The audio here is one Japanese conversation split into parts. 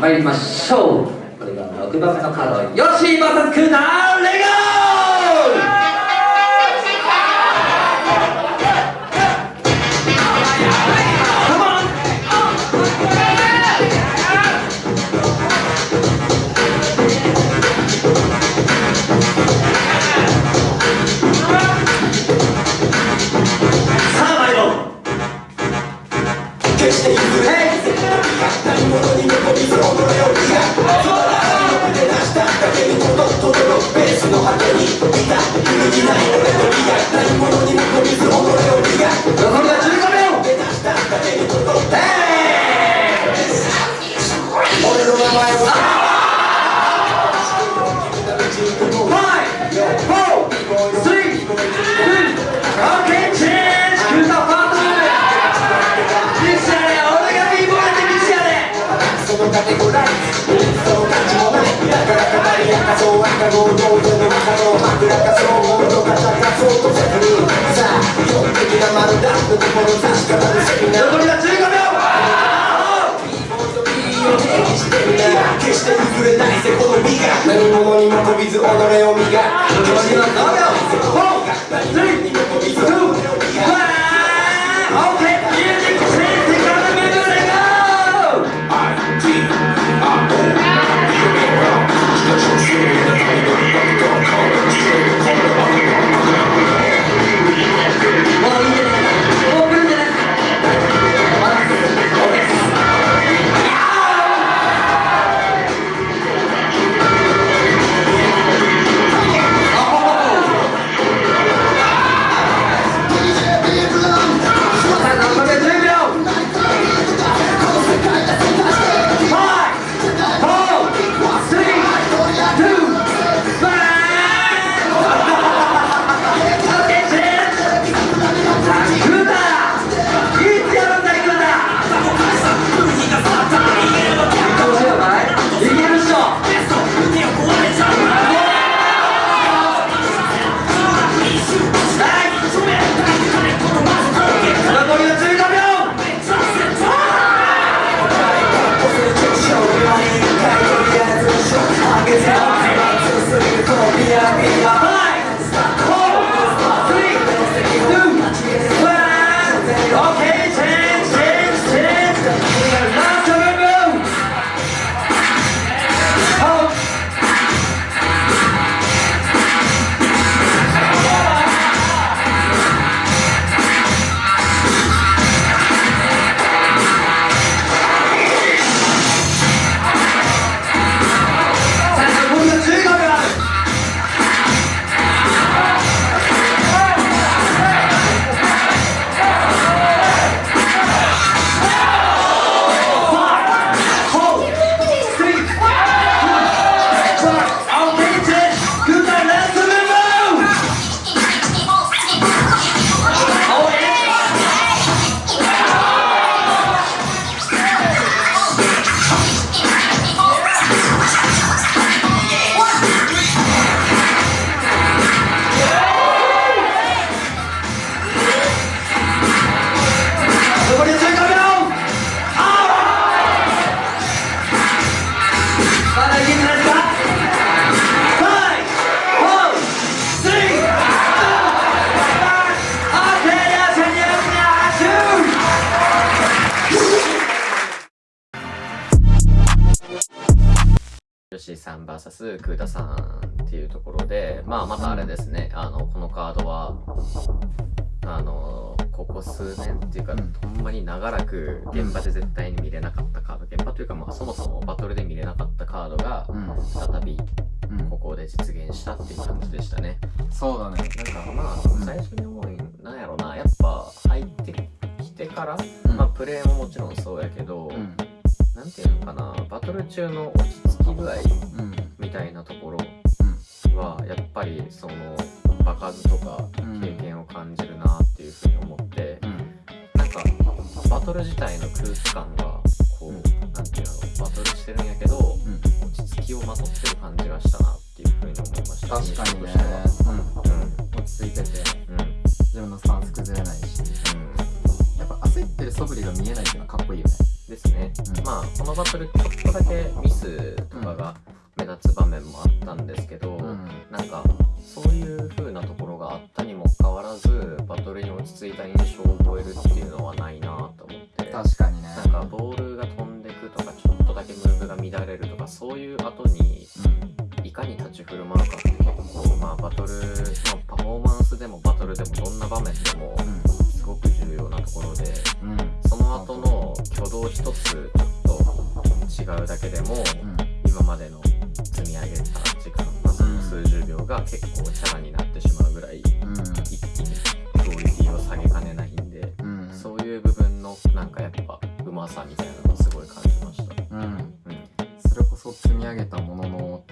参りましょう。これが6番目のカードヨッシー VS クーターレガ己を磨く VS クータさんっていうところで、まあまたあれですね、あの、このカードは、あの、ここ数年っていうか、ほんまに長らく現場で絶対に見れなかったカード、現場というかまあそもそもバトルで見れなかったカードが、再びここで実現したっていう感じでしたね。そうだね。なんかまあ、最初に思うなんやろな、やっぱ入ってきてから、まあプレイももちろんそうやけど、なんていうのかなバトル中の落ち着き具合みたいなところ。はやっぱりその場数とか経験を感じるなっていうふうに思って、なんかバトル自体の空気感がこう、なんていうのバトルしてるんやけど、落ち着きをまとってる感じがしたなっていうふうに思いました。確かにね、うん、落ち着いてて、うん、自分のスタンス崩れないし、うん、やっぱ焦ってる素振りが見えないっていうのはかっこいいよね。ですね。まあこのバトルちょっとだけミスとかが目立つ場面もあったんですけど、うん。なんかそういう風なところがあったにもかかわらずバトルに落ち着いた印象を覚えるっていうのはないなと思って。確かにね。なんかボールが飛んでくとかちょっとだけムーブが乱れるとかそういう後にいかに立ち振る舞うかって結構まあバトル、まあ、パフォーマンスでもバトルでもどんな場面でもすごく重要なところでうん。うんその後の挙動一つちょっと違うだけでも今までの積み上げた時間、まあ、その数十秒が結構チャラになってしまうぐらいうん一気にクオリティを下げかねないんでうんそういう部分のなんかやっぱうまさみたいなのをすごい感じました。うんうんそれこそ積み上げたものの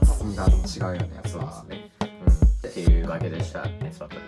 厚みが違うよねやっぱそうですね。うん、っていうわけでした。ネスバトル。